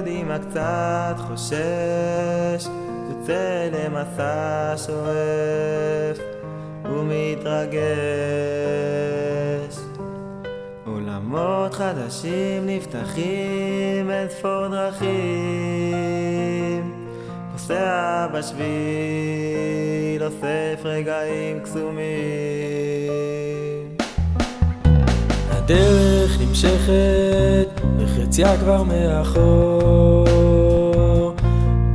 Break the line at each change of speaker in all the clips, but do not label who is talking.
קדימה קצת חושש, יוצא למסע שואף ומתרגש. עולמות חדשים נפתחים, אין ספור דרכים. נוסע בשביל, אוסף רגעים קסומים.
הדרך נמשכת, וחציה כבר מאחור.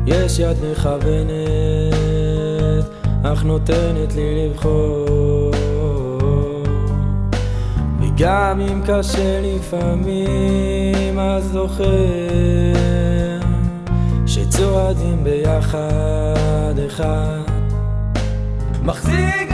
יש יד מכוונת, אך נותנת לי לבחור. וגם אם קשה לפעמים, אז זוכר שצועדים ביחד אחד. מחזיק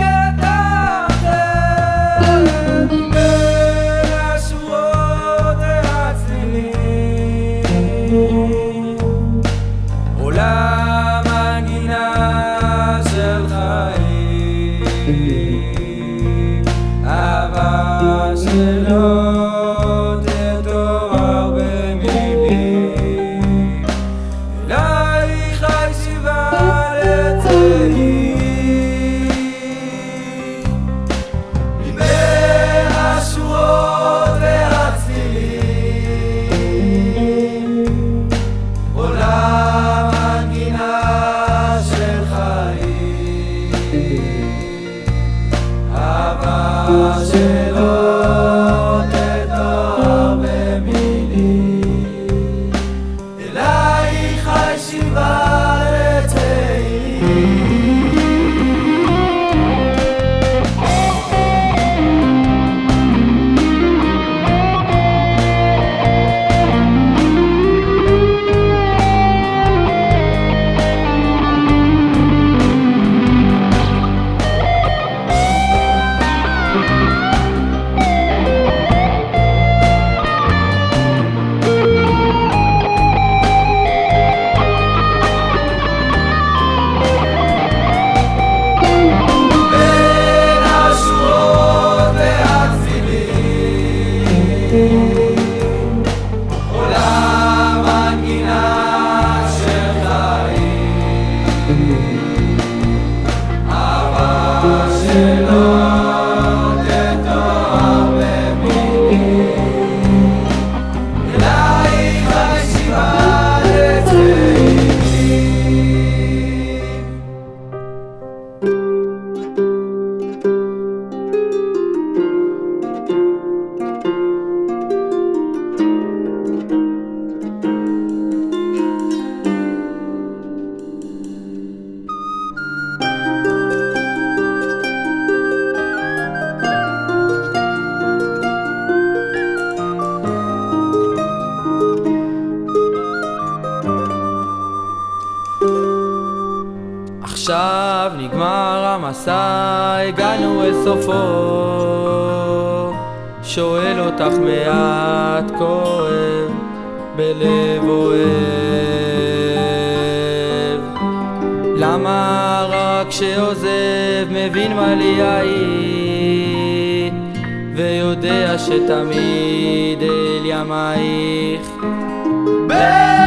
Barcelona. Hácelo עכשיו נגמר המסע, הגענו אל סופו. שואל אותך מעט כואב, בלב אוהב. למה רק שעוזב מבין מה לי היית, ויודע שתמיד אל ימייך. ברגבים